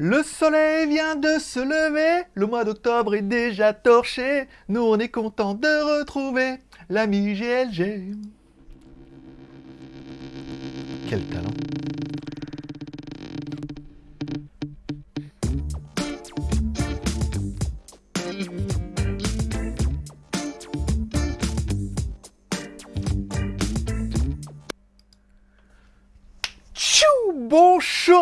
Le soleil vient de se lever, le mois d'octobre est déjà torché, nous on est content de retrouver l'ami GLG. Quel talent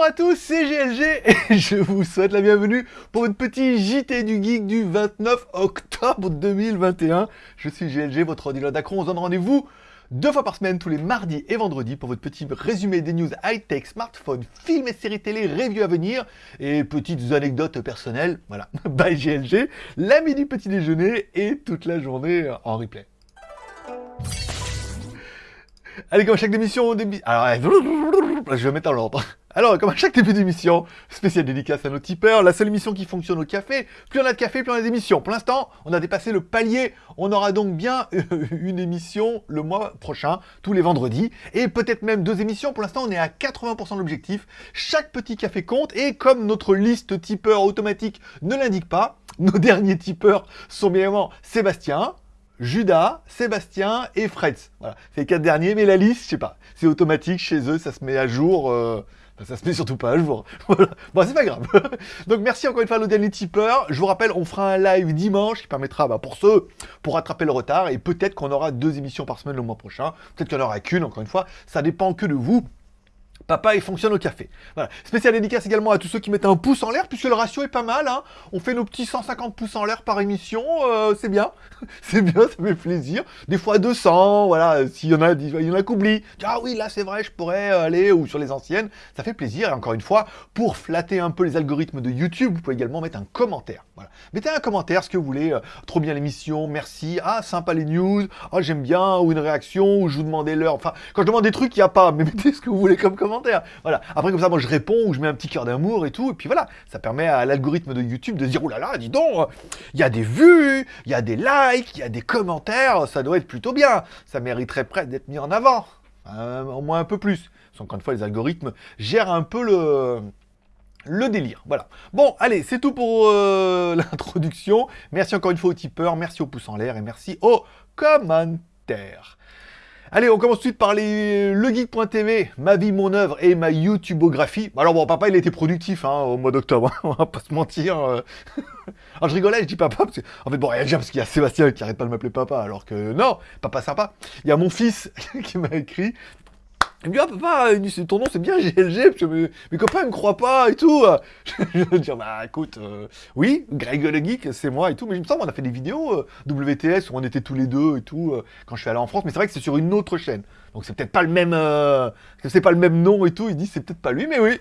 à tous, c'est GLG et je vous souhaite la bienvenue pour votre petit JT du Geek du 29 octobre 2021. Je suis GLG, votre ordinateur d'Acron. On se donne rendez-vous deux fois par semaine, tous les mardis et vendredis, pour votre petit résumé des news high-tech, smartphones, films et séries télé, reviews à venir et petites anecdotes personnelles. Voilà, bye GLG, l'ami du petit déjeuner et toute la journée en replay. Allez, comme à chaque émission, début... Alors, je vais mettre en l'ordre. Alors, comme à chaque début d'émission, spéciale dédicace à nos tipeurs, la seule émission qui fonctionne au café, plus on a de café, plus on a d'émissions. Pour l'instant, on a dépassé le palier, on aura donc bien une émission le mois prochain, tous les vendredis, et peut-être même deux émissions. Pour l'instant, on est à 80% de l'objectif. Chaque petit café compte, et comme notre liste tipeur automatique ne l'indique pas, nos derniers tipeurs sont bien évidemment Sébastien, Judas, Sébastien et Fred. Voilà, c'est les quatre derniers, mais la liste, je sais pas, c'est automatique chez eux, ça se met à jour. Euh, ça se met surtout pas à jour. Bon, c'est pas grave. Donc merci encore une fois à nos derniers tipeurs. Je vous rappelle, on fera un live dimanche qui permettra bah, pour ceux, pour rattraper le retard. Et peut-être qu'on aura deux émissions par semaine le mois prochain. Peut-être qu'il n'y en aura qu'une, encore une fois. Ça dépend que de vous. Papa, il fonctionne au café. Voilà. Spécial dédicace également à tous ceux qui mettent un pouce en l'air, puisque le ratio est pas mal. Hein. On fait nos petits 150 pouces en l'air par émission, euh, c'est bien. c'est bien, ça fait plaisir. Des fois 200, voilà, s'il y en a, il y en a qu'oublie. Ah oui, là c'est vrai, je pourrais aller, ou sur les anciennes. Ça fait plaisir. Et encore une fois, pour flatter un peu les algorithmes de YouTube, vous pouvez également mettre un commentaire. Voilà. Mettez un commentaire, ce que vous voulez. Euh, trop bien l'émission, merci. Ah, sympa les news. Ah, j'aime bien. Ou une réaction, ou je vous demandais l'heure. Enfin, quand je demande des trucs, il n'y a pas. Mais mettez ce que vous voulez comme commentaire. Voilà. Après, comme ça, moi, je réponds ou je mets un petit cœur d'amour et tout. Et puis voilà, ça permet à l'algorithme de YouTube de dire, oh là dis donc, il y a des vues, il y a des likes, il y a des commentaires, ça doit être plutôt bien. Ça mériterait presque d'être mis en avant. au moins un peu plus. Parce encore une fois, les algorithmes gèrent un peu le le délire. Voilà. Bon, allez, c'est tout pour euh, l'introduction. Merci encore une fois aux tipeurs, merci aux pouces en l'air et merci aux commentaires. Allez, on commence tout de suite par les... legeek.tv, ma vie, mon œuvre et ma YouTubeographie. Alors bon, papa, il été productif hein, au mois d'octobre, hein, on va pas se mentir. Euh. je rigolais, je dis papa, parce que... En fait, bon, rien déjà parce qu'il y a Sébastien qui arrête pas de m'appeler papa, alors que non, papa sympa. Il y a mon fils qui m'a écrit, il me dit, ah papa, ton nom c'est bien GLG, mes, copains ne me croient pas et tout. je vais dire, bah écoute, euh, oui, Greg le Geek, c'est moi et tout, mais il me semble on a fait des vidéos euh, WTS où on était tous les deux et tout, euh, quand je suis allé en France, mais c'est vrai que c'est sur une autre chaîne. Donc c'est peut-être pas le même, c'est pas le même nom et tout, il dit c'est peut-être pas lui, mais oui,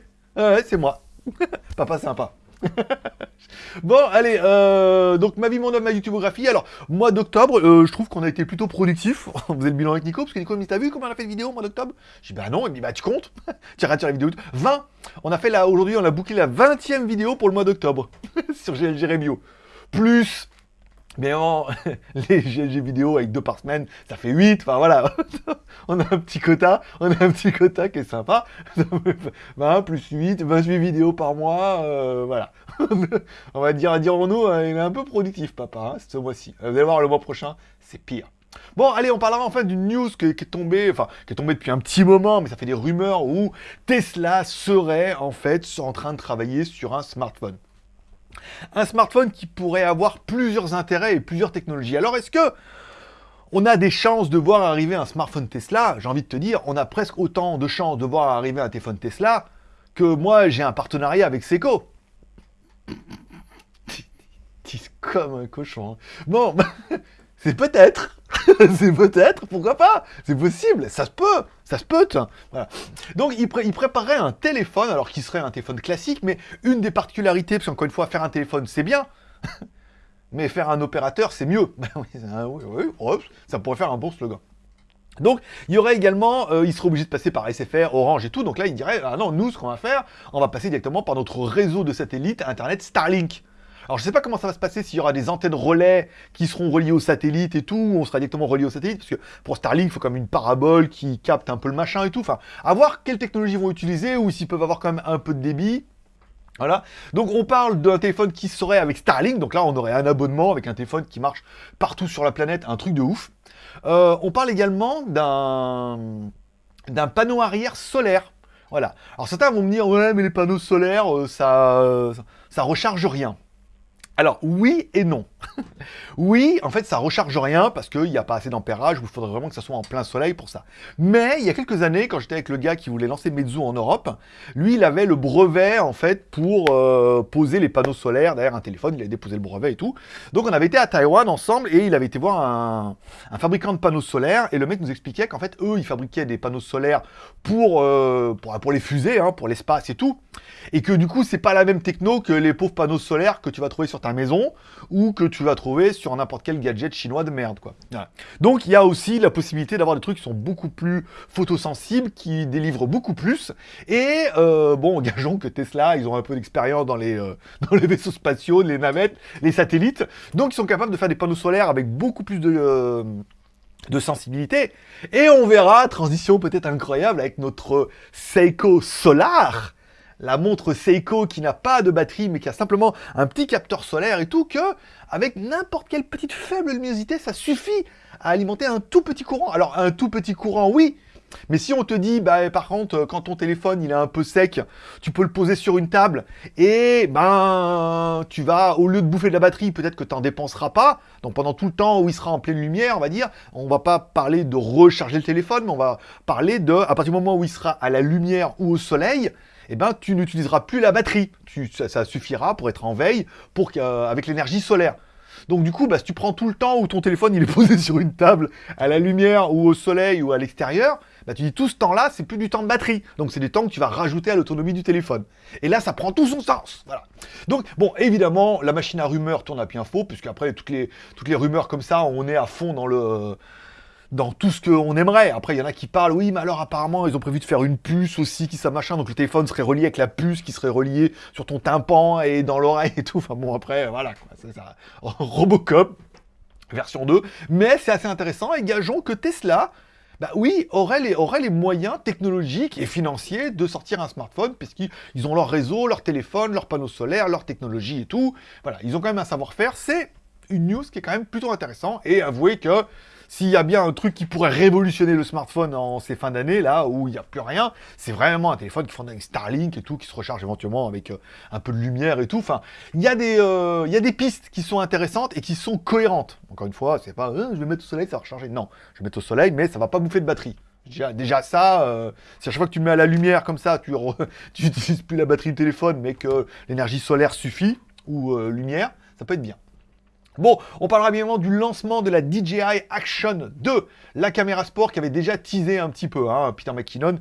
c'est moi. papa sympa. bon, allez, euh, donc ma vie, mon homme, ma YouTubeographie. Alors, mois d'octobre, euh, je trouve qu'on a été plutôt productif. on faisait le bilan avec Nico, parce que Nico me dit, t'as vu comment on a fait de vidéo au mois d'octobre? Je dis, bah non, il me dit, bah tu comptes Tu arrêtes la vidéo. 20 On a fait là, aujourd'hui, on a bouclé la 20ème vidéo pour le mois d'octobre, sur GLG. Plus mais en, les GLG vidéo avec deux par semaine, ça fait 8, enfin voilà, on a un petit quota, on a un petit quota qui est sympa, 20 plus 8, 28 vidéos par mois, euh, voilà. on va dire, dirons-nous, euh, il est un peu productif papa, hein, ce mois-ci. Vous allez voir, le mois prochain, c'est pire. Bon, allez, on parlera enfin d'une news qui, est tombée, enfin, qui est tombée depuis un petit moment, mais ça fait des rumeurs où Tesla serait en fait en train de travailler sur un smartphone. Un smartphone qui pourrait avoir plusieurs intérêts et plusieurs technologies. Alors est-ce que on a des chances de voir arriver un smartphone Tesla? J'ai envie de te dire, on a presque autant de chances de voir arriver un téléphone Tesla que moi j'ai un partenariat avec Seco. comme un cochon. Hein. Bon, c'est peut-être. c'est peut-être, pourquoi pas C'est possible, ça se peut, ça se peut. Donc il, préparait un téléphone, alors qui serait un téléphone classique, mais une des particularités, parce qu'encore une fois, faire un téléphone c'est bien, mais faire un opérateur c'est mieux. oui, ça pourrait faire un bon slogan. Donc, il y aurait également, euh, il serait obligé de passer par SFR, Orange et tout, donc là, il dirait, ah non, nous, ce qu'on va faire, on va passer directement par notre réseau de satellites Internet Starlink. Alors je sais pas comment ça va se passer, s'il y aura des antennes relais qui seront reliées au satellite et tout, ou on sera directement relié au satellite, parce que pour Starlink, il faut même une parabole qui capte un peu le machin et tout. Enfin, à voir quelles technologies vont utiliser, ou s'ils peuvent avoir quand même un peu de débit. Voilà. Donc on parle d'un téléphone qui serait avec Starlink. Donc là, on aurait un abonnement avec un téléphone qui marche partout sur la planète, un truc de ouf. Euh, on parle également d'un d'un panneau arrière solaire. Voilà. Alors certains vont me dire, ouais, mais les panneaux solaires, euh, ça, ça recharge rien. Alors oui et non. oui, en fait, ça recharge rien parce qu'il n'y a pas assez d'ampérage, il faudrait vraiment que ça soit en plein soleil pour ça. Mais il y a quelques années, quand j'étais avec le gars qui voulait lancer Meizu en Europe, lui, il avait le brevet, en fait, pour euh, poser les panneaux solaires derrière un téléphone, il avait déposé le brevet et tout. Donc on avait été à Taïwan ensemble et il avait été voir un, fabricant de panneaux solaires et le mec nous expliquait qu'en fait, eux, ils fabriquaient des panneaux solaires pour, euh, pour, les fusées, hein, pour l'espace et tout. Et que du coup, c'est pas la même techno que les pauvres panneaux solaires que tu vas trouver sur ta maison ou que tu vas trouver sur n'importe quel gadget chinois de merde, quoi. Donc, il y a aussi la possibilité d'avoir des trucs qui sont beaucoup plus photosensibles, qui délivrent beaucoup plus. Et, euh, bon, gageons que Tesla, ils ont un peu d'expérience dans, les, euh, dans les vaisseaux spatiaux, les navettes, les satellites. Donc, ils sont capables de faire des panneaux solaires avec beaucoup plus de... Euh, de sensibilité. Et on verra, transition peut-être incroyable, avec notre Seiko Solar, la montre Seiko qui n'a pas de batterie mais qui a simplement un petit capteur solaire et tout, que avec n'importe quelle petite faible luminosité, ça suffit à alimenter un tout petit courant. Alors un tout petit courant, oui, mais si on te dit, bah, par contre, quand ton téléphone il est un peu sec, tu peux le poser sur une table et ben tu vas, au lieu de bouffer de la batterie, peut-être que tu n'en dépenseras pas. Donc pendant tout le temps où il sera en pleine lumière, on va dire, on va pas parler de recharger le téléphone, mais on va parler de, à partir du moment où il sera à la lumière ou au soleil, eh ben, tu n'utiliseras plus la batterie. ça, suffira pour être en veille pour, euh, avec l'énergie solaire. Donc du coup, bah, si tu prends tout le temps où ton téléphone il est posé sur une table, à la lumière ou au soleil ou à l'extérieur, bah, tu dis tout ce temps-là, c'est plus du temps de batterie. Donc c'est du temps que tu vas rajouter à l'autonomie du téléphone. Et là, ça prend tout son sens. Voilà. Donc, bon, évidemment, la machine à rumeurs tourne à bien faux, puisque après, toutes les, toutes les rumeurs comme ça, on est à fond dans le dans tout ce qu'on aimerait. Après, il y en a qui parlent, oui, mais alors apparemment, ils ont prévu de faire une puce aussi, qui ça machin, donc le téléphone serait relié avec la puce qui serait reliée sur ton tympan et dans l'oreille et tout. Enfin bon, après, voilà, c'est ça. Robocop, version 2. Mais c'est assez intéressant, et gageons que Tesla, bah oui, aurait les moyens technologiques et financiers de sortir un smartphone, puisqu'ils ont leur réseau, leur téléphone, leurs panneaux solaires, leur technologie et tout. Voilà, ils ont quand même un savoir-faire. C'est une news qui est quand même plutôt intéressant, et avouez que s'il y a bien un truc qui pourrait révolutionner le smartphone en ces fins d'année, là, où il n'y a plus rien, c'est vraiment un téléphone qui fonctionne avec Starlink et tout, qui se recharge éventuellement avec euh, un peu de lumière et tout. Enfin, il y, a des, euh, pistes qui sont intéressantes et qui sont cohérentes. Encore une fois, c'est pas euh, je vais mettre au soleil, ça va recharger. Non, je vais mettre au soleil, mais ça va pas bouffer de batterie. Déjà, déjà ça, si à chaque fois que tu mets à la lumière comme ça, tu n'utilises plus la batterie du téléphone, mais que l'énergie solaire suffit, ou lumière, ça peut être bien. Bon, on parlera bien évidemment du lancement de la DJI Action 2, la caméra sport qui avait déjà teasé un petit peu, hein, Peter McKinnon.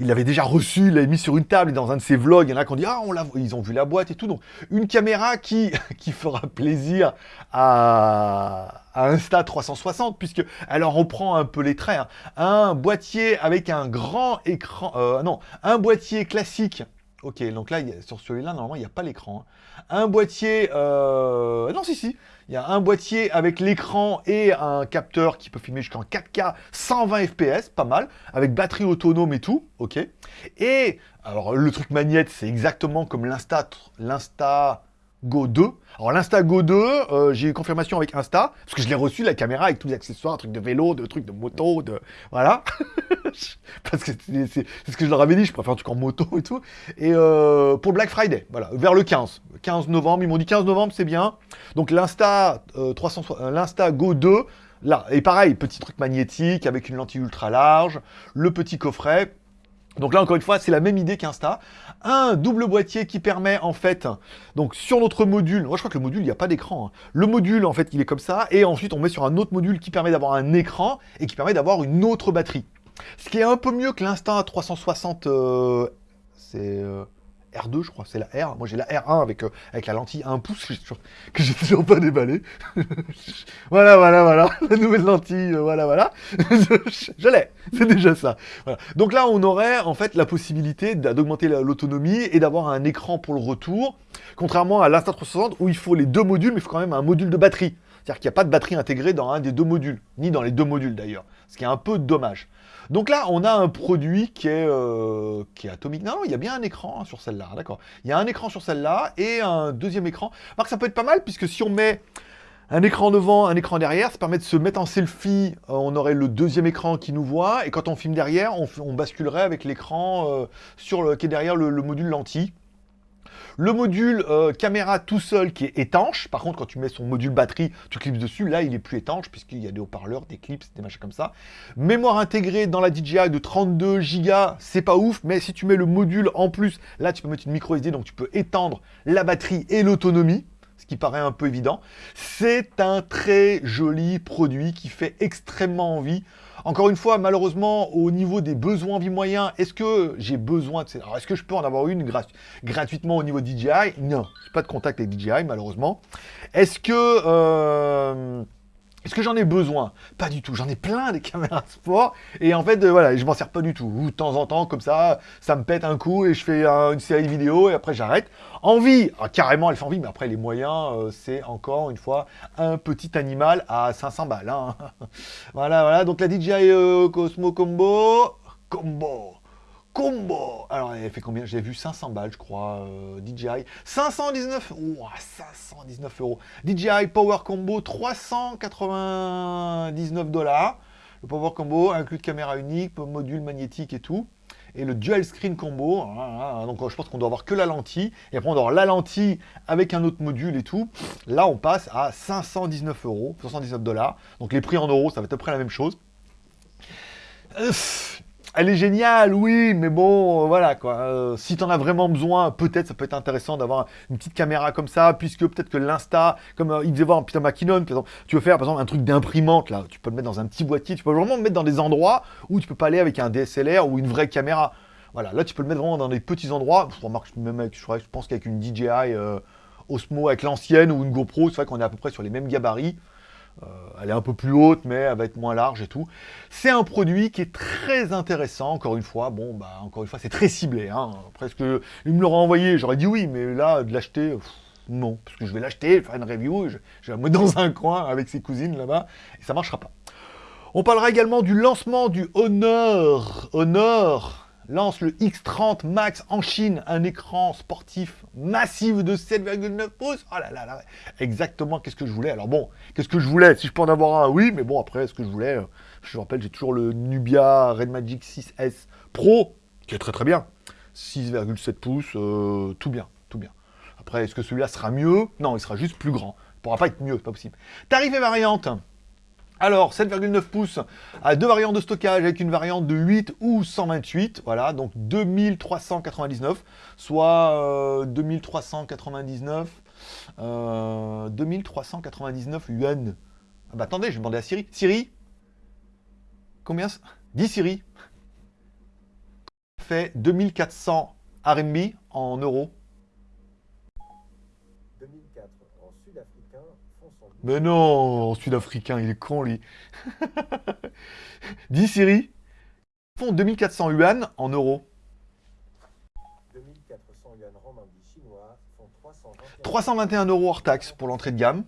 Il l'avait déjà reçu, il l'avait mis sur une table et dans un de ses vlogs, il y en a qui ont dit Ah, ils ont vu la boîte et tout. Donc, une caméra qui, qui fera plaisir à, à Insta360, puisque elle en reprend un peu les traits. Hein. Un boîtier avec un grand écran, euh, non, un boîtier classique Ok, donc là, sur celui-là, normalement, il n'y a pas l'écran. Hein. Un boîtier... Euh... Non, si, si. Il y a un boîtier avec l'écran et un capteur qui peut filmer jusqu'en 4K 120 fps, pas mal, avec batterie autonome et tout, ok. Et, alors, le truc magnète, c'est exactement comme l'Insta... l'Insta... Go 2. Alors l'Insta Go 2, euh, j'ai eu confirmation avec Insta, parce que je l'ai reçu, la caméra, avec tous les accessoires, un truc de vélo, de trucs de moto, de... Voilà. parce que c'est ce que je leur avais dit, je préfère un truc en moto et tout. Et euh, pour Black Friday, voilà, vers le 15. 15 novembre, ils m'ont dit 15 novembre, c'est bien. Donc l'Insta euh, l'Insta Go 2, là, et pareil, petit truc magnétique, avec une lentille ultra large, le petit coffret, donc là, encore une fois, c'est la même idée qu'Insta. Un double boîtier qui permet, en fait, donc sur notre module, moi je crois que le module, il n'y a pas d'écran. Hein. Le module, en fait, il est comme ça, et ensuite on met sur un autre module qui permet d'avoir un écran, et qui permet d'avoir une autre batterie. Ce qui est un peu mieux que l'Insta 360, euh, c'est... Euh, R2, je crois, c'est la R. Moi, j'ai la R1 avec, euh, avec la lentille 1 pouce que j'ai toujours pas déballé. voilà, voilà, voilà. La nouvelle lentille, euh, voilà, voilà. je, l'ai. C'est déjà ça. Donc là, on aurait en fait la possibilité d'augmenter l'autonomie et d'avoir un écran pour le retour. Contrairement à l'Insta360 où il faut les deux modules, mais il faut quand même un module de batterie. C'est-à-dire qu'il n'y a pas de batterie intégrée dans un des deux modules, ni dans les deux modules d'ailleurs. Ce qui est un peu dommage. Donc là, on a un produit qui est, euh, atomique. Non, il y a bien un écran hein, sur celle-là, d'accord. Il y a un écran sur celle-là et un deuxième écran. Marc, ça peut être pas mal, puisque si on met un écran devant, un écran derrière, ça permet de se mettre en selfie. Euh, on aurait le deuxième écran qui nous voit, et quand on filme derrière, on, basculerait avec l'écran euh, qui est derrière le, module lentille. Le module euh, caméra tout seul qui est étanche. Par contre, quand tu mets son module batterie, tu clips dessus. Là, il est plus étanche puisqu'il y a des haut-parleurs, des clips, des machins comme ça. Mémoire intégrée dans la DJI de 32 Go, c'est pas ouf. Mais si tu mets le module en plus, là, tu peux mettre une micro SD, donc tu peux étendre la batterie et l'autonomie ce qui paraît un peu évident. C'est un très joli produit qui fait extrêmement envie. Encore une fois, malheureusement, au niveau des besoins vie moyens, est-ce que j'ai besoin de... Alors, est-ce que je peux en avoir une gratuitement au niveau DJI Non, pas de contact avec DJI, malheureusement. Est-ce que... Euh, est-ce que j'en ai besoin? Pas du tout. J'en ai plein des caméras sport. Et en fait, euh, voilà, je m'en sers pas du tout. Ou de temps en temps, comme ça, ça me pète un coup et je fais une série de vidéos et après j'arrête. Envie ah, Carrément, elle fait envie. Mais après, les moyens, euh, c'est encore une fois un petit animal à 500 balles. Hein. voilà, voilà. Donc la DJI euh, Cosmo Combo. Combo combo Alors, elle fait combien? J'ai vu 500 balles, je crois, euh, DJI. 519 oh, 519 euros. DJI Power Combo, 399 dollars. Le Power Combo inclut caméra unique, module magnétique et tout. Et le Dual Screen Combo, hein, hein, hein. donc je pense qu'on doit avoir que la lentille. Et après, on doit avoir la lentille avec un autre module et tout. Là, on passe à 519 euros, 519 dollars. Donc les prix en euros, ça va être à peu près la même chose. Elle est géniale, oui, mais bon, euh, voilà, quoi. Euh, si t'en as vraiment besoin, peut-être ça peut être intéressant d'avoir une petite caméra comme ça, puisque peut-être que l'Insta, comme euh, il devait voir Peter McKinnon, par exemple, tu veux faire, par exemple, un truc d'imprimante, là, tu peux le mettre dans un petit boîtier, tu peux vraiment le mettre dans des endroits où tu peux pas aller avec un DSLR ou une vraie caméra. Voilà, là, tu peux le mettre vraiment dans des petits endroits. Je remarque, même avec, je pense qu'avec une DJI Osmo, avec l'ancienne, ou une GoPro, c'est vrai qu'on est à peu près sur les mêmes gabarits. Euh, elle est un peu plus haute, mais elle va être moins large et tout. C'est un produit qui est très intéressant, encore une fois. Bon, bah, encore une fois, c'est très ciblé. Hein. Presque, il me l'aurait envoyé, j'aurais dit oui, mais là, de l'acheter, non. Parce que je vais l'acheter, faire une review, je, je, vais la mettre dans un coin avec ses cousines là-bas, et ça marchera pas. On parlera également du lancement du Honor. Honor lance le X30 Max en Chine, un écran sportif massif de 7,9 pouces. Oh là là là, exactement qu'est-ce que je voulais? Alors bon, qu'est-ce que je voulais? Si je peux en avoir un, oui, mais bon, après, ce que je voulais, euh, je rappelle, j'ai toujours le Nubia Red Magic 6S Pro, qui est très très bien. 6,7 pouces, euh, tout bien, tout bien. Après, est-ce que celui-là sera mieux? Non, il sera juste plus grand. Il pourra pas être mieux, c'est pas possible. Tarif et variante alors, 7,9 pouces à deux variantes de stockage avec une variante de 8 ou 128. Voilà, donc 2399, soit 2399, euh, 2399 euh, yuan. Ah bah attendez, je vais demander à Siri. Siri Combien 10 Siri fait 2400 RMB en euros. Mais non, sud-africain, il est con, lui. Dis, Siri. Font 2400 yuan en euros. 2400 yuan chinois font 321 euros hors taxe pour l'entrée de gamme.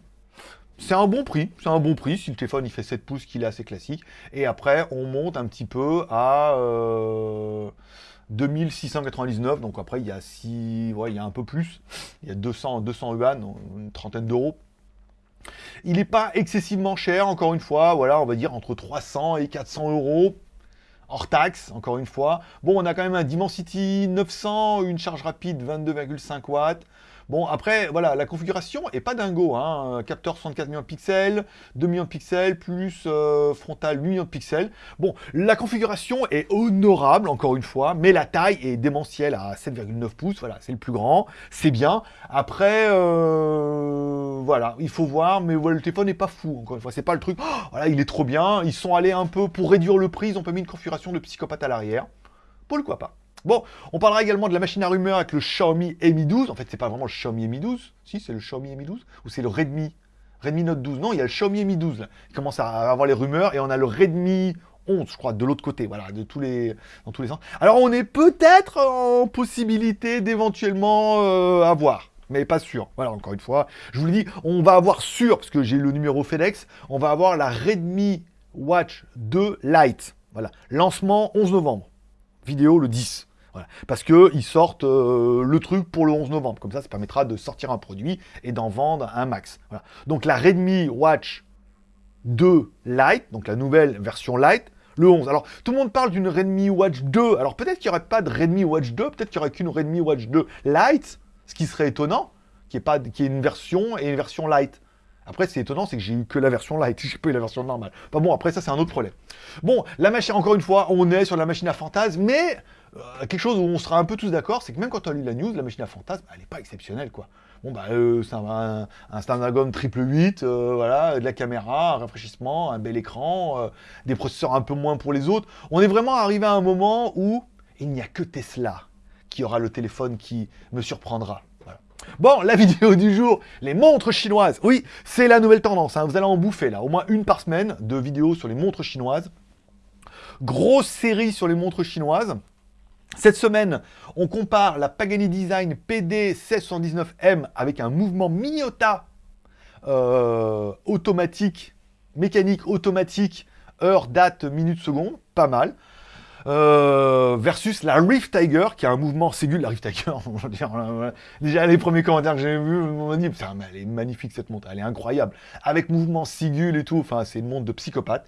C'est un bon prix, c'est un bon prix, si le téléphone il fait 7 pouces, qu'il est assez classique. Et après, on monte un petit peu à 2699, euh, donc après il y a 6, ouais, il y a un peu plus, il y a 200, 200 yuan, une trentaine d'euros il n'est pas excessivement cher, encore une fois, voilà, on va dire entre 300 et 400 euros hors taxe, encore une fois. Bon, on a quand même un Dimensity 900, une charge rapide 22,5 watts, Bon, après, voilà, la configuration est pas dingo. Hein. Capteur 64 millions de pixels, 2 millions de pixels, plus euh, frontal 8 millions de pixels. Bon, la configuration est honorable, encore une fois, mais la taille est démentielle à 7,9 pouces. Voilà, c'est le plus grand, c'est bien. Après, euh, voilà, il faut voir, mais le téléphone n'est pas fou, encore une fois. C'est pas le truc, oh, voilà, il est trop bien. Ils sont allés un peu, pour réduire le prix, ils ont pas mis une configuration de psychopathe à l'arrière. Pourquoi pas? Bon, on parlera également de la machine à rumeur avec le Xiaomi Mi 12. En fait, c'est pas vraiment le Xiaomi Mi 12. Si, c'est le Xiaomi Mi 12. Ou c'est le Redmi Redmi Note 12. Non, il y a le Xiaomi Mi 12. Il commence à avoir les rumeurs. Et on a le Redmi 11, je crois, de l'autre côté. Voilà, de tous les, dans tous les sens. Alors, on est peut-être en possibilité d'éventuellement euh, avoir mais pas sûr. Voilà, encore une fois, je vous le dis, on va avoir sûr, parce que j'ai le numéro FedEx, on va avoir la Redmi Watch 2 Lite. Voilà, lancement 11 novembre. Vidéo le 10. Voilà. Parce qu'ils sortent euh, le truc pour le 11 novembre. Comme ça, ça permettra de sortir un produit et d'en vendre un max. Donc la Redmi Watch 2 Lite, donc la nouvelle version Lite, le 11. Alors, tout le monde parle d'une Redmi Watch 2. Alors, peut-être qu'il n'y aurait pas de Redmi Watch 2, peut-être qu'il n'y aurait qu'une Redmi Watch 2 Lite, ce qui serait étonnant, qui est, ait une version et une version Lite. Après, c'est étonnant, c'est que j'ai eu que la version light, j'ai pas eu la version normale. Pas bon, après ça, c'est un autre problème. Bon, la machine, encore une fois, on est sur la machine à fantasme, mais euh, quelque chose où on sera un peu tous d'accord, c'est que même quand on lit la news, la machine à fantasme, elle n'est pas exceptionnelle, quoi. Bon, bah, euh, c'est un, un, Snapdragon triple 8, euh, voilà, de la caméra, un rafraîchissement, un bel écran, des processeurs un peu moins pour les autres. On est vraiment arrivé à un moment où il n'y a que Tesla qui aura le téléphone qui me surprendra. Bon, la vidéo du jour, les montres chinoises. Oui, c'est la nouvelle tendance, hein. vous allez en bouffer là, au moins une par semaine de vidéos sur les montres chinoises. Grosse série sur les montres chinoises. Cette semaine, on compare la Pagani Design PD 1619M avec un mouvement Miyota euh, automatique, mécanique automatique, heure, date, minute, seconde, pas mal. Euh, versus la Rift Tiger, qui a un mouvement Ségul. La Rift Tiger, dire, déjà les premiers commentaires que j'ai vus m'ont dit, elle est magnifique cette montre, elle est incroyable. Avec mouvement Sigul et tout, enfin c'est une montre de psychopathe.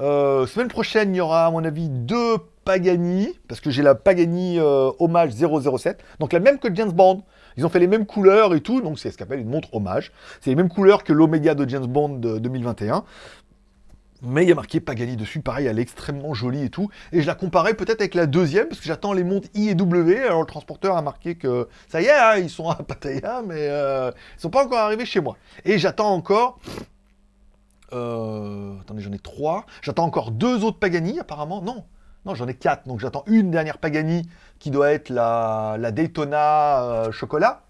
Euh, semaine prochaine, il y aura à mon avis deux Pagani, parce que j'ai la Pagani euh, Hommage 007, donc la même que James Bond. Ils ont fait les mêmes couleurs et tout, donc c'est ce qu'on appelle une montre hommage. C'est les mêmes couleurs que l'Omega de James Bond de 2021 mais il y a marqué Pagani dessus, pareil, elle est extrêmement jolie et tout. Et je la comparais peut-être avec la deuxième, parce que j'attends les montres I et W. Alors le transporteur a marqué que ça y est, hein, ils sont à Pattaya, mais euh, ils sont pas encore arrivés chez moi. Et j'attends encore... Euh, attendez, j'en ai trois. J'attends encore deux autres Pagani, apparemment. Non, non, j'en ai quatre. Donc j'attends une dernière Pagani, qui doit être la, Daytona euh, Chocolat.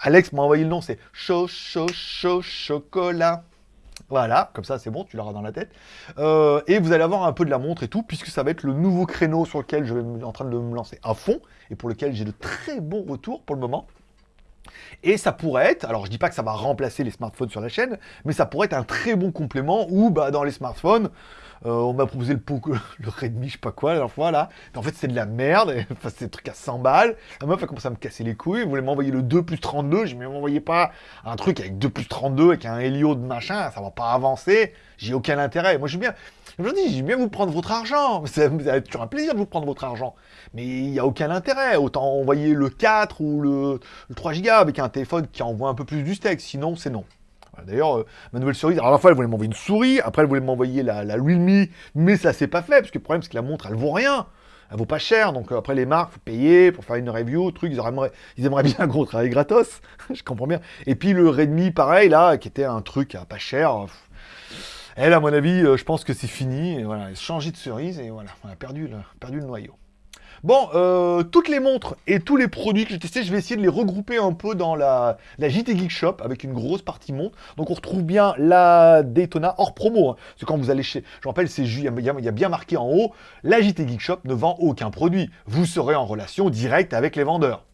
Alex m'a envoyé le nom, c'est Chaud, chaud, chaud, chocolat. Voilà, comme ça c'est bon, tu l'auras dans la tête. Euh, et vous allez avoir un peu de la montre et tout, puisque ça va être le nouveau créneau sur lequel je vais en train de me lancer à fond, et pour lequel j'ai de très bons retours pour le moment. Et ça pourrait être, alors je dis pas que ça va remplacer les smartphones sur la chaîne, mais ça pourrait être un très bon complément où bah, dans les smartphones, euh, on m'a proposé le, le Redmi, je sais pas quoi, la dernière fois, là. En fait, c'est de la merde. Enfin, c'est des trucs à 100 balles. La meuf a commencé à me casser les couilles. Elle voulait m'envoyer le 2 plus 32. Je ne m'envoyez pas un truc avec 2 plus 32, avec un Helio de machin. Ça va pas avancer. J'ai aucun intérêt. Moi, je bien... Je dis, j'aime bien vous prendre votre argent. Ça va être toujours un plaisir de vous prendre votre argent. Mais il n'y a aucun intérêt. Autant envoyer le 4 ou le, le 3 Go avec un téléphone qui envoie un peu plus du steak. Sinon, c'est non. D'ailleurs, euh, ma nouvelle cerise, alors à la fois elle voulait m'envoyer une souris, après elle voulait m'envoyer la, la Realme, mais ça s'est pas fait, parce que le problème c'est que la montre elle vaut rien, elle vaut pas cher, donc euh, après les marques, faut payer pour faire une review, truc, ils aimeraient, ils bien un gros travail gratos, je comprends bien. Et puis le Redmi, pareil, là, qui était un truc pas cher, elle, à mon avis, euh, je pense que c'est fini, et voilà, changé de cerise, et voilà, on a perdu le noyau. Bon, euh, toutes les montres et tous les produits que j'ai testés, je vais essayer de les regrouper un peu dans la, la JT Geek Shop avec une grosse partie montre. Donc on retrouve bien la Daytona hors promo. Hein. C'est quand vous allez chez... Je rappelle, c'est il y, a bien marqué en haut, la JT Geek Shop ne vend aucun produit. Vous serez en relation directe avec les vendeurs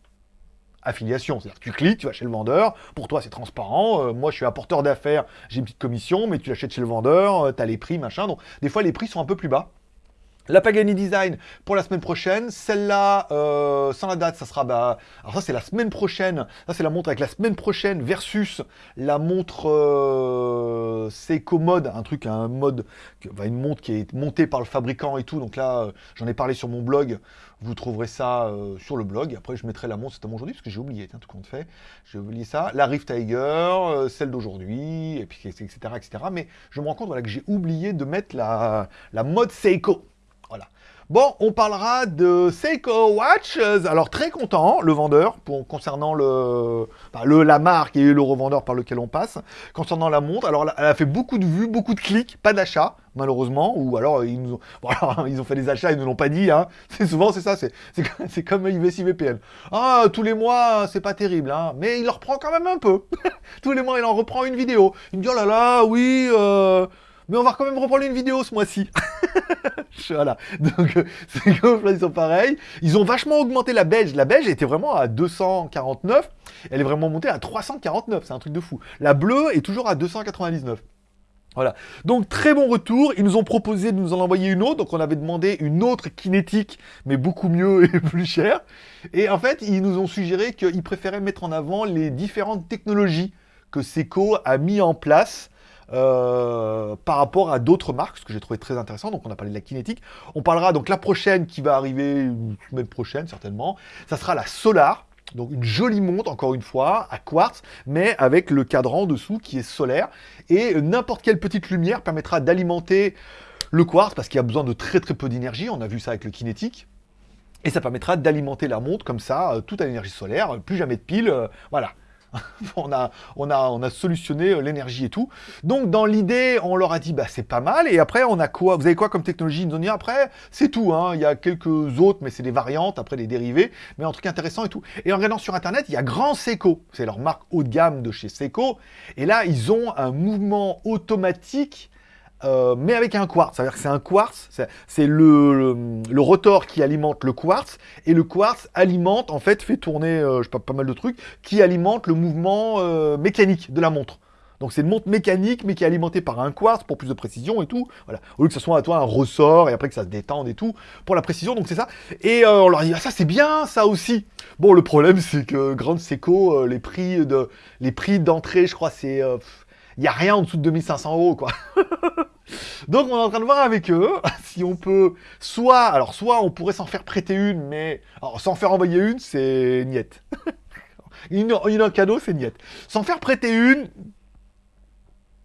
affiliation. C'est-à-dire tu cliques, tu vas chez le vendeur, pour toi c'est transparent, euh, moi je suis apporteur d'affaires, j'ai une petite commission, mais tu l'achètes chez le vendeur, euh, tu as les prix, machin, donc des fois les prix sont un peu plus bas. La Pagani Design pour la semaine prochaine. Celle-là, euh, sans la date, ça sera... Bah, alors ça, c'est la semaine prochaine. Ça, c'est la montre avec la semaine prochaine versus la montre euh, Seiko Mode. Un truc, un mode... Une montre qui est montée par le fabricant et tout. Donc là, euh, j'en ai parlé sur mon blog. Vous trouverez ça euh, sur le blog. Après, je mettrai la montre, c'était aujourd'hui, parce que j'ai oublié, tiens, tout compte fait. J'ai oublié ça. La Rift Tiger, celle d'aujourd'hui, et puis etc., etc. Mais je me rends compte voilà, que j'ai oublié de mettre la mode Seiko. Bon, on parlera de Seiko Watches. Alors, très content, le vendeur, concernant le, le, la marque et le revendeur par lequel on passe. Concernant la montre, alors elle a fait beaucoup de vues, beaucoup de clics, pas d'achat, malheureusement. Ou alors, ils, nous ont, ils ont fait des achats, ils ne l'ont pas dit. Hein. C'est souvent, c'est ça, c'est comme IVC VPN. Ah, tous les mois, c'est pas terrible, hein, mais il en reprend quand même un peu. tous les mois, il en reprend une vidéo. Il me dit, oh là là, oui... Euh, mais on va quand même reprendre une vidéo ce mois-ci. voilà. Donc, euh, c'est comme ils sont pareils. Ils ont vachement augmenté la belge. La belge était vraiment à 249. Elle est vraiment montée à 349. C'est un truc de fou. La bleue est toujours à 299. Voilà. Donc très bon retour. Ils nous ont proposé de nous en envoyer une autre. Donc on avait demandé une autre kinétique, mais beaucoup mieux et plus chère. Et en fait, ils nous ont suggéré qu'ils préféraient mettre en avant les différentes technologies que Seco a mis en place euh, par rapport à d'autres marques, ce que j'ai trouvé très intéressant. Donc on a parlé de la kinétique. On parlera donc la prochaine qui va arriver, semaine prochaine certainement, ça sera la Solar. Donc une jolie montre, encore une fois, à quartz, mais avec le cadran dessous qui est solaire. Et n'importe quelle petite lumière permettra d'alimenter le quartz, parce qu'il y a besoin de très très peu d'énergie, on a vu ça avec le kinétique. Et ça permettra d'alimenter la montre comme ça, euh, tout à l'énergie solaire, plus jamais de piles, euh, voilà. on, a, on, a, on a solutionné euh, l'énergie et tout. Donc dans l'idée, on leur a dit, bah c'est pas mal. Et après, on a quoi? Vous avez quoi comme technologie? Ils nous ont dit, après, c'est tout. Hein. Il y a quelques autres, mais c'est des variantes, après des dérivés. Mais un truc intéressant et tout. Et en regardant sur Internet, il y a Grand Seco. C'est leur marque haut de gamme de chez Seco. Et là, ils ont un mouvement automatique euh, mais avec un quartz. C'est-à-dire que c'est un quartz, c'est le, rotor qui alimente le quartz, et le quartz alimente, en fait, fait tourner, euh, je sais pas, mal de trucs, qui alimente le mouvement euh, mécanique de la montre. Donc c'est une montre mécanique, mais qui est alimentée par un quartz pour plus de précision et tout. Voilà. Au lieu que ce soit à toi un ressort et après que ça se détende et tout, pour la précision, donc c'est ça. Et on leur dit, ah, ça c'est bien, ça aussi. Bon, le problème c'est que Grande Seco, les prix de les prix d'entrée, je crois, c'est... Il n'y a rien en dessous de 2500 euros, quoi. Donc on est en train de voir avec eux si on peut soit, alors soit on pourrait s'en faire prêter une, mais s'en faire envoyer une, c'est niette. une, une en cadeau, c'est niette. S'en faire prêter une,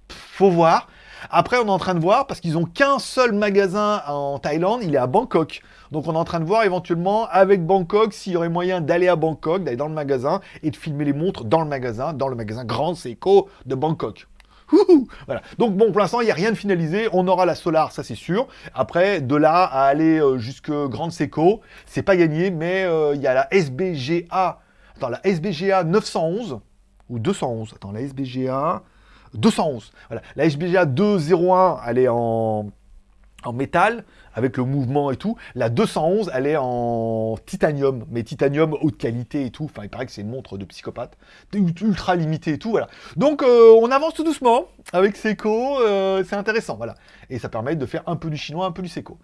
faut voir. Après, on est en train de voir, parce qu'ils ont qu'un seul magasin en Thaïlande, il est à Bangkok. Donc on est en train de voir éventuellement avec Bangkok s'il y aurait moyen d'aller à Bangkok, d'aller dans le magasin et de filmer les montres dans le magasin, dans le magasin Grand Seiko de Bangkok. Voilà. Donc bon, pour l'instant, il n'y a rien de finalisé. On aura la Solar, ça c'est sûr. Après, de là à aller euh, jusque Grande Seco, c'est pas gagné, mais euh, il y a la SBGA. Attends, la SBGA 911 ou 211. Attends, la SBGA 211. Voilà. La SBGA 201, elle est en en métal, avec le mouvement et tout. La 211, elle est en titanium, mais titanium haute qualité et tout. Enfin, il paraît que c'est une montre de psychopathe, ultra limitée et tout, voilà. Donc, euh, on avance tout doucement avec Seiko, euh, c'est intéressant, voilà. Et ça permet de faire un peu du chinois, un peu du Seiko.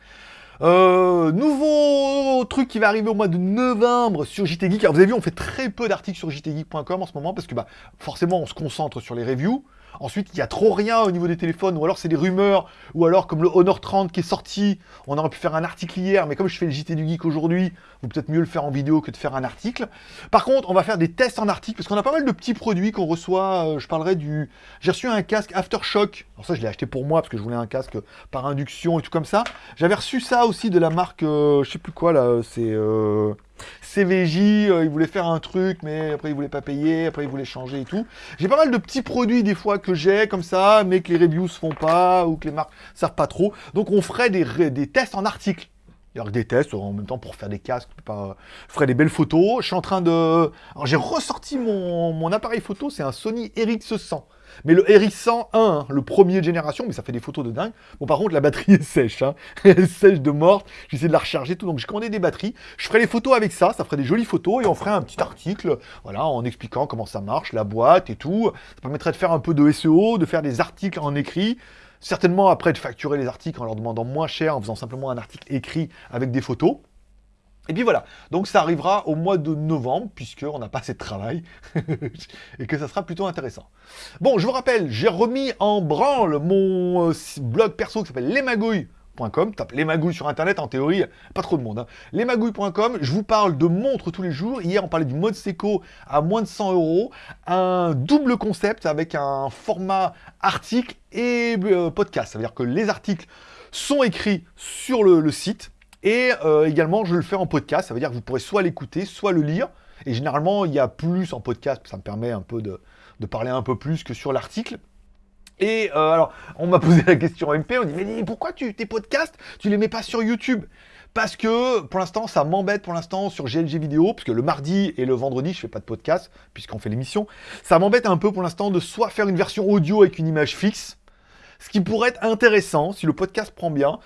Euh, nouveau truc qui va arriver au mois de novembre sur JT Geek. Alors vous avez vu, on fait très peu d'articles sur jtgeek.com en ce moment parce que bah, forcément on se concentre sur les reviews. Ensuite, il n'y a trop rien au niveau des téléphones, ou alors c'est des rumeurs, ou alors comme le Honor 30 qui est sorti, on aurait pu faire un article hier, mais comme je fais le JT du Geek aujourd'hui, vous peut-être mieux le faire en vidéo que de faire un article. Par contre, on va faire des tests en article, parce qu'on a pas mal de petits produits qu'on reçoit, euh, je parlerai du... J'ai reçu un casque Aftershock, alors ça je l'ai acheté pour moi, parce que je voulais un casque par induction et tout comme ça. J'avais reçu ça aussi de la marque, euh, je sais plus quoi là, c'est... Euh... CVJ, euh, il voulait faire un truc, mais après il voulait pas payer, après il voulait changer et tout. J'ai pas mal de petits produits des fois que j'ai comme ça, mais que les reviews font pas, ou que les marques servent pas trop. Donc on ferait des, tests en article. Y des tests en même temps pour faire des casques, pas... je des belles photos. Je suis en train de... Alors j'ai ressorti mon, mon appareil photo, c'est un Sony RX100. Mais le RX101, hein, le premier génération, mais ça fait des photos de dingue. Bon, par contre, la batterie est sèche. Hein. Elle est sèche de morte. J'essaie de la recharger, tout. Donc, j'ai commandé des batteries. Je ferai les photos avec ça. Ça ferait des jolies photos. Et on ferait un petit article, voilà, en expliquant comment ça marche, la boîte et tout. Ça permettrait de faire un peu de SEO, de faire des articles en écrit. Certainement, après, de facturer les articles en leur demandant moins cher, en faisant simplement un article écrit avec des photos. Et puis voilà, donc ça arrivera au mois de novembre, puisqu'on n'a pas assez de travail, et que ça sera plutôt intéressant. Bon, je vous rappelle, j'ai remis en branle mon euh, blog perso qui s'appelle lesmagouilles.com, tape les magouilles sur internet, en théorie, pas trop de monde. Hein. Lesmagouilles.com, je vous parle de montres tous les jours. Hier, on parlait du mode Seco à moins de 100 euros. Un double concept avec un format article et euh, podcast. Ça veut dire que les articles sont écrits sur le site, et euh, également, je le fais en podcast, ça veut dire que vous pourrez soit l'écouter, soit le lire. Et généralement, il y a plus en podcast, ça me permet un peu de, parler un peu plus que sur l'article. Et euh, alors, on m'a posé la question MP, on dit « Mais pourquoi tu, tes podcasts, tu les mets pas sur YouTube ?» Parce que, pour l'instant, ça m'embête pour l'instant sur GLG Vidéo, parce que le mardi et le vendredi, je fais pas de podcast, puisqu'on fait l'émission. Ça m'embête un peu pour l'instant de soit faire une version audio avec une image fixe, ce qui pourrait être intéressant si le podcast prend bien,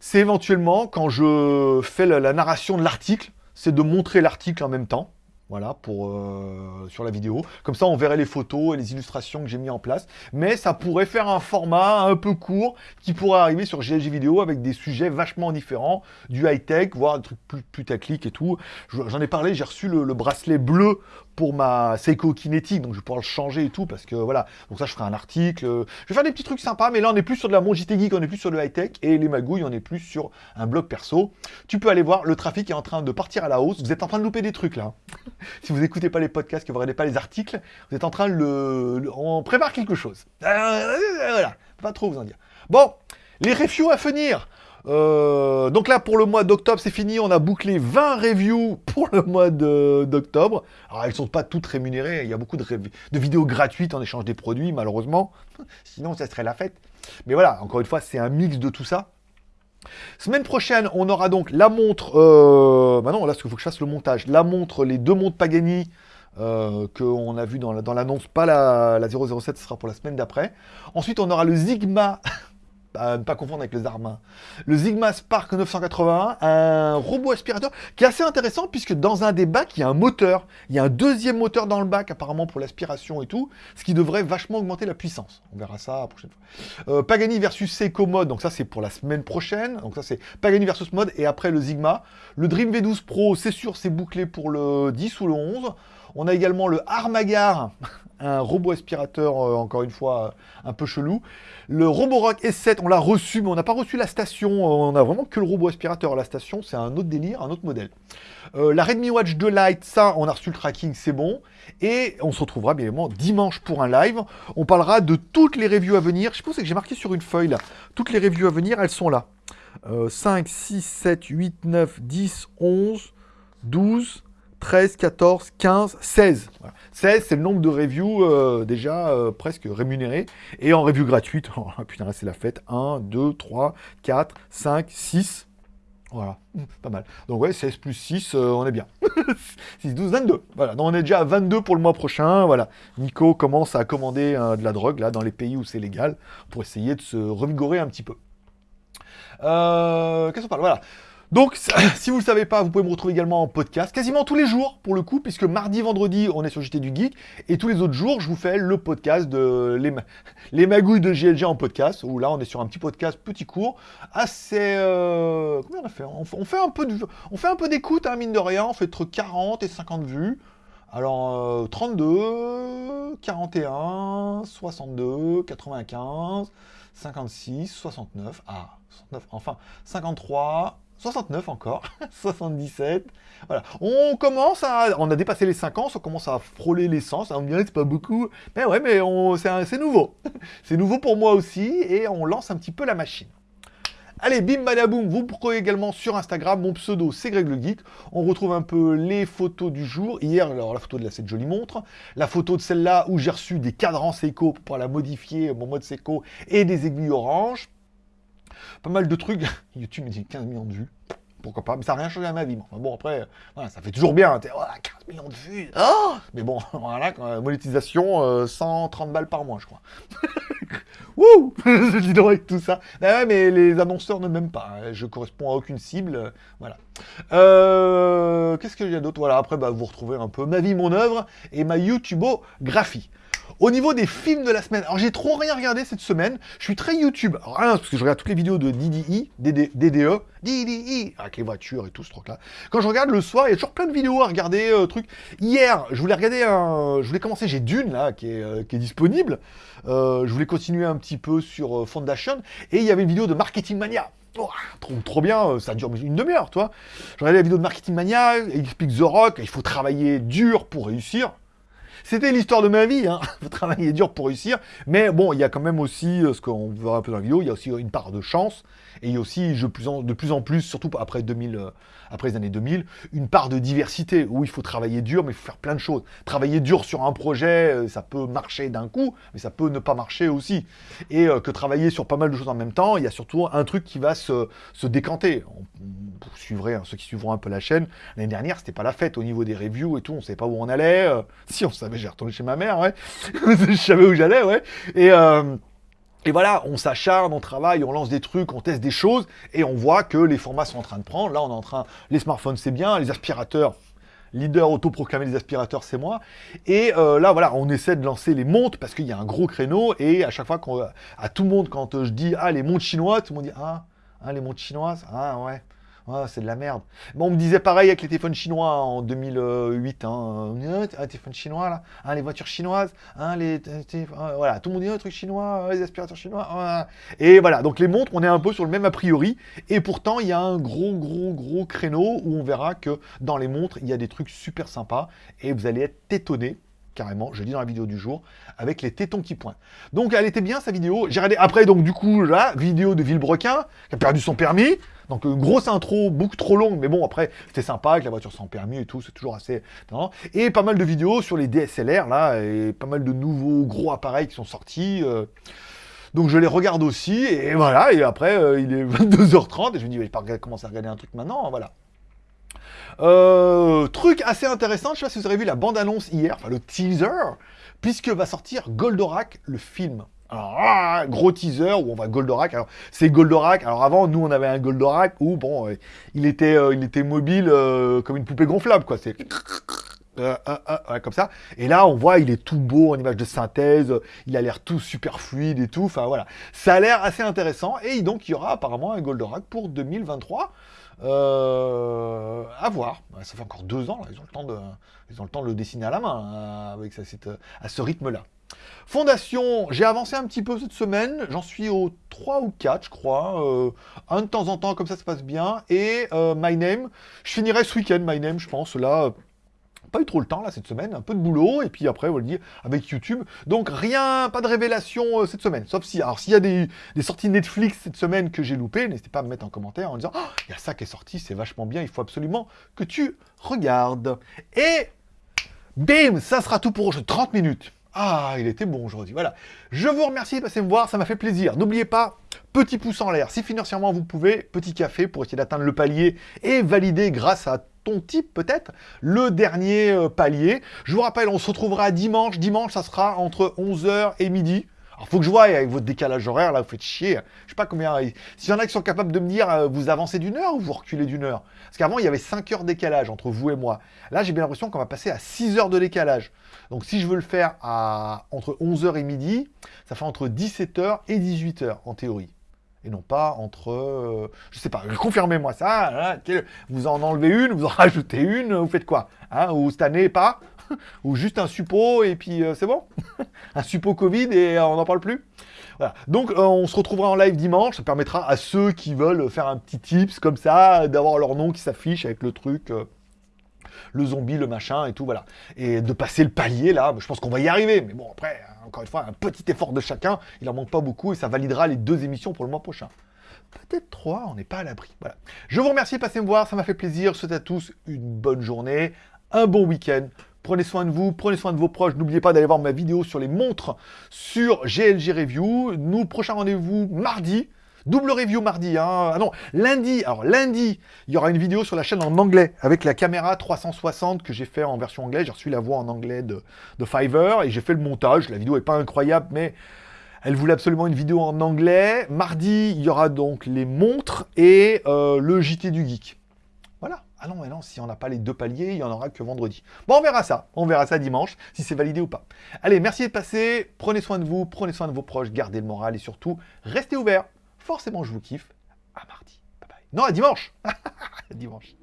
c'est éventuellement, quand je fais la, narration de l'article, c'est de montrer l'article en même temps. voilà, pour, euh, sur la vidéo. Comme ça, on verrait les photos et les illustrations que j'ai mis en place. Mais ça pourrait faire un format un peu court qui pourrait arriver sur GLG Vidéo avec des sujets vachement différents, du high-tech, voire des trucs plus, plus et tout. J'en ai parlé, j'ai reçu le, bracelet bleu pour ma Seiko Kinetic, donc je vais pouvoir le changer et tout, parce que voilà, donc ça je ferai un article, je vais faire des petits trucs sympas, mais là on est plus sur de la Mon Geek, on est plus sur le high-tech, et les magouilles, on est plus sur un blog perso. Tu peux aller voir, le trafic est en train de partir à la hausse, vous êtes en train de louper des trucs là. si vous n'écoutez pas les podcasts, que vous regardez pas les articles, vous êtes en train de le... On prépare quelque chose. Euh, voilà, pas trop vous en dire. Bon, les reviews à venir euh, donc là, pour le mois d'octobre, c'est fini. On a bouclé 20 reviews pour le mois d'octobre. Alors, elles ne sont pas toutes rémunérées. Il y a beaucoup de, vidéos gratuites en échange des produits, malheureusement. Sinon, ça serait la fête. Mais voilà, encore une fois, c'est un mix de tout ça. Semaine prochaine, on aura donc la montre... Euh... Bah non, là, il faut que je fasse le montage. La montre, les deux montres Pagani euh, qu'on a vu dans l'annonce, pas la, la 007, ce sera pour la semaine d'après. Ensuite, on aura le Sigma à ne pas confondre avec le Zarma. Le Sigma Spark 981, un robot aspirateur qui est assez intéressant puisque dans un des bacs, il y a un moteur. Il y a un deuxième moteur dans le bac apparemment pour l'aspiration et tout, ce qui devrait vachement augmenter la puissance. On verra ça la prochaine fois. Euh, Pagani versus Seiko Mode, donc ça c'est pour la semaine prochaine. Donc ça c'est Pagani versus Mode et après le Sigma. Le Dream V12 Pro, c'est sûr, c'est bouclé pour le 10 ou le 11. On a également le Armagar, un robot aspirateur, euh, encore une fois, un peu chelou. Le Roborock S7, on l'a reçu, mais on n'a pas reçu la station. On a vraiment que le robot aspirateur. La station, c'est un autre délire, un autre modèle. Euh, la Redmi Watch 2 Lite, ça, on a reçu le tracking, c'est bon. Et on se retrouvera bien évidemment dimanche pour un live. On parlera de toutes les reviews à venir. Je pense que j'ai marqué sur une feuille là. Toutes les reviews à venir, elles sont là. 5, 6, 7, 8, 9, 10, 11, 12, 13, 14, 15, 16. 16, c'est le nombre de reviews euh, déjà euh, presque rémunérés. Et en review gratuite, oh, putain, c'est la fête. 1, 2, 3, 4, 5, 6. Voilà, mmh, pas mal. Donc ouais, 16 plus 6, euh, on est bien. 6, 12, 22. Voilà, donc on est déjà à 22 pour le mois prochain. Voilà, Nico commence à commander de la drogue, dans les pays où c'est légal, pour essayer de se revigorer un petit peu. Qu'est-ce qu'on parle? Voilà. Donc, si vous ne le savez pas, vous pouvez me retrouver également en podcast, quasiment tous les jours, pour le coup, puisque mardi, vendredi, on est sur JT du Geek, et tous les autres jours, je vous fais le podcast de les, les magouilles de GLG en podcast, où là, on est sur un petit podcast petit court, assez... Euh, combien on a fait on, fait un peu de, d'écoute, hein, mine de rien, on fait entre 40 et 50 vues. Alors, 32, 41, 62, 95, 56, 69, ah, 69, enfin, 53, 69 encore, 77, voilà. On commence à... On a dépassé les 5 ans, on commence à frôler les 100, ça me dirait c'est pas beaucoup, mais ouais, mais c'est nouveau. c'est nouveau pour moi aussi, et on lance un petit peu la machine. Allez, bim badaboum, vous pourrez également sur Instagram, mon pseudo c'est Greg le Geek. On retrouve un peu les photos du jour. Hier, alors la photo de cette jolie montre, la photo de celle-là où j'ai reçu des cadrans Seiko pour la modifier, mon mode Seiko, et des aiguilles orange. Pas mal de trucs. YouTube me dit 15 millions de vues. Pourquoi pas Mais ça n'a rien changé à ma vie. bon, après, voilà, ça fait toujours bien. 15 millions de vues. Oh mais bon, voilà, monétisation, 130 euh, balles par mois, je crois. Wouh Je dis donc avec tout ça. Ouais, mais les annonceurs ne m'aiment pas. Hein. Je corresponds à aucune cible. Euh, voilà. Euh, qu'est-ce qu'il y a d'autre? Voilà, après, bah, vous retrouvez un peu ma vie, mon œuvre et ma YouTubeographie. Au niveau des films de la semaine, alors j'ai trop rien regardé cette semaine, je suis très YouTube, rien, parce que je regarde toutes les vidéos de DDI, DDE, DDI, avec les voitures et tout ce truc-là. Quand je regarde le soir, il y a toujours plein de vidéos à regarder, euh, trucs. Hier, je voulais regarder un... Je voulais commencer, j'ai Dune, là, qui est, euh, disponible. Euh, je voulais continuer un petit peu sur Foundation, et il y avait une vidéo de Marketing Mania. Oh, trop, trop, bien, ça dure une demi-heure, toi. Je regardais la vidéo de Marketing Mania, il explique The Rock, il faut travailler dur pour réussir. C'était l'histoire de ma vie, hein. Travailler dur pour réussir. Mais bon, il y a quand même aussi, euh, ce qu'on verra un peu dans la vidéo, il y a aussi une part de chance. Et il y a aussi, de plus en, plus, surtout après 2000, euh, après les années 2000, une part de diversité, où il faut travailler dur, mais il faut faire plein de choses. Travailler dur sur un projet, euh, ça peut marcher d'un coup, mais ça peut ne pas marcher aussi. Et que travailler sur pas mal de choses en même temps, il y a surtout un truc qui va se, décanter. Vous suivrez, hein, ceux qui suivront un peu la chaîne, l'année dernière, c'était pas la fête au niveau des reviews et tout, on savait pas où on allait. si, on savait j'ai retourné chez ma mère, ouais. je savais où j'allais, ouais. Et, euh, et voilà, on s'acharne, on travaille, on lance des trucs, on teste des choses, et on voit que les formats sont en train de prendre. Là, on est en train... Les smartphones, c'est bien, les aspirateurs, leader autoproclamé des aspirateurs, c'est moi. Et euh, là, voilà, on essaie de lancer les montres parce qu'il y a un gros créneau. Et à chaque fois, à tout le monde, quand je dis ah les montres chinoises, tout le monde dit ah, ah les montres chinoises, ah ouais. Ah, c'est de la merde. Bon, on me disait pareil avec les téléphones chinois en 2008. Hein. Ah, téléphone chinois, là. Hein, les voitures chinoises. Hein, les ah, voilà, tout le monde dit un truc chinois, les aspirateurs chinois. Et voilà, donc les montres, on est un peu sur le même a priori. Et pourtant, il y a un gros, gros, gros créneau où on verra que dans les montres, il y a des trucs super sympas. Et vous allez être étonnés carrément, je dis dans la vidéo du jour, avec les tétons qui pointent. Donc elle était bien sa vidéo, j'ai regardé après donc du coup la vidéo de Villebrequin, qui a perdu son permis, donc une grosse intro, beaucoup trop longue, mais bon après c'était sympa avec la voiture sans permis et tout, c'est toujours assez... Et pas mal de vidéos sur les DSLR là, et pas mal de nouveaux gros appareils qui sont sortis. Euh. Donc je les regarde aussi, et voilà, et après euh, il est 22h30, et je me dis, je vais pas commencer à regarder un truc maintenant, voilà. Euh, truc assez intéressant, je sais pas si vous avez vu la bande-annonce hier, enfin le teaser, puisque va sortir Goldorak, le film. Alors, ah, gros teaser où on va Goldorak. Alors, c'est Goldorak. Alors, avant, nous, on avait un Goldorak où, bon, euh, il, était, euh, il était mobile comme une poupée gonflable, quoi. C'est... comme ça. Et là, on voit, il est tout beau en image de synthèse, il a l'air tout super fluide et tout. Enfin, voilà. Ça a l'air assez intéressant. Et donc, il y aura apparemment un Goldorak pour 2023. Euh, à voir. Ça fait encore deux ans, Ils, ont le temps de, ils ont le temps de le dessiner à la main hein, avec ça, à ce rythme-là. Fondation, j'ai avancé un petit peu cette semaine, j'en suis au 3 ou 4 je crois, euh, un de temps en temps comme ça se passe bien, et euh, My Name, je finirai ce week-end My Name je pense, là pas eu trop le temps là cette semaine, un peu de boulot, et puis après, on va le dire, avec YouTube. Donc rien, pas de révélation euh, cette semaine. Sauf si, alors s'il y a des, sorties Netflix cette semaine que j'ai loupées, n'hésitez pas à me mettre en commentaire en disant oh, il y a ça qui est sorti, c'est vachement bien, il faut absolument que tu regardes. Et bim, ça sera tout pour aujourd'hui. 30 minutes. Ah, il était bon aujourd'hui, voilà. Je vous remercie de passer me voir, ça m'a fait plaisir. N'oubliez pas, petit pouce en l'air, si financièrement vous pouvez, petit café pour essayer d'atteindre le palier et valider grâce à type peut-être, le dernier euh, palier. Je vous rappelle, on se retrouvera dimanche. Dimanche, ça sera entre 11h et midi. Alors, faut que je voie avec votre décalage horaire, là, vous faites chier. Je sais pas combien... S'il y en a qui sont capables de me dire, euh, vous avancez d'une heure ou vous reculez d'une heure? Parce qu'avant, il y avait 5 heures décalage entre vous et moi. Là, j'ai bien l'impression qu'on va passer à 6 heures de décalage. Donc, si je veux le faire à entre 11h et midi, ça fait entre 17h et 18h, en théorie et non pas entre, euh, je sais pas, confirmez-moi ça, hein, vous en enlevez une, vous en rajoutez une, vous faites quoi hein, Ou cette année, pas? Ou juste un suppôt et puis euh, c'est bon Un suppôt Covid et on n'en parle plus voilà. Donc euh, on se retrouvera en live dimanche, ça permettra à ceux qui veulent faire un petit tips comme ça, d'avoir leur nom qui s'affiche avec le truc le zombie, le machin et tout, voilà. Et de passer le palier, là, je pense qu'on va y arriver. Mais bon, après, encore une fois, un petit effort de chacun, il en manque pas beaucoup et ça validera les deux émissions pour le mois prochain. Peut-être trois, on n'est pas à l'abri. Voilà. Je vous remercie de passer me voir, ça m'a fait plaisir. Je souhaite à tous une bonne journée, un bon week-end. Prenez soin de vous, prenez soin de vos proches. N'oubliez pas d'aller voir ma vidéo sur les montres sur GLG Review. Nous, prochain rendez-vous mardi. Double review mardi, hein. Ah non, lundi, alors lundi, il y aura une vidéo sur la chaîne en anglais, avec la caméra 360 que j'ai fait en version anglaise. J'ai reçu la voix en anglais de, Fiverr, et j'ai fait le montage. La vidéo n'est pas incroyable, mais elle voulait absolument une vidéo en anglais. Mardi, il y aura donc les montres et euh, le JT du Geek. Voilà. Ah non, mais non, si on n'a pas les deux paliers, il n'y en aura que vendredi. Bon, on verra ça. On verra ça dimanche, si c'est validé ou pas. Allez, merci de passer. Prenez soin de vous, prenez soin de vos proches, gardez le moral et surtout, restez ouverts forcément je vous kiffe. À mardi. Bye bye. Non, à dimanche. dimanche.